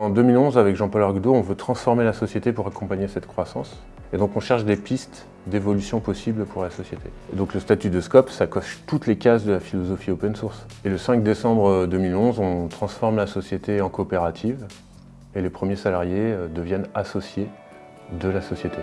En 2011, avec Jean-Paul Arguedo, on veut transformer la société pour accompagner cette croissance. Et donc on cherche des pistes d'évolution possible pour la société. Et donc le statut de Scope, ça coche toutes les cases de la philosophie open source. Et le 5 décembre euh, 2011, on transforme la société en coopérative et les premiers salariés euh, deviennent associés de la société.